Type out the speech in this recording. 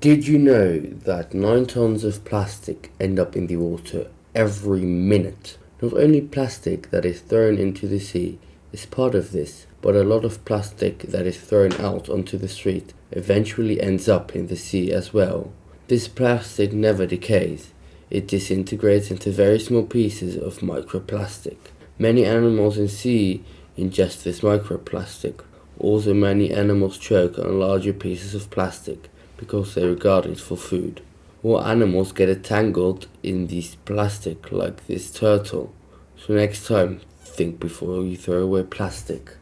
Did you know that 9 tons of plastic end up in the water every minute? Not only plastic that is thrown into the sea is part of this, but a lot of plastic that is thrown out onto the street eventually ends up in the sea as well. This plastic never decays. It disintegrates into very small pieces of microplastic. Many animals in sea ingest this microplastic. Also many animals choke on larger pieces of plastic because they regard it for food. Or animals get entangled in this plastic like this turtle. So next time, think before you throw away plastic.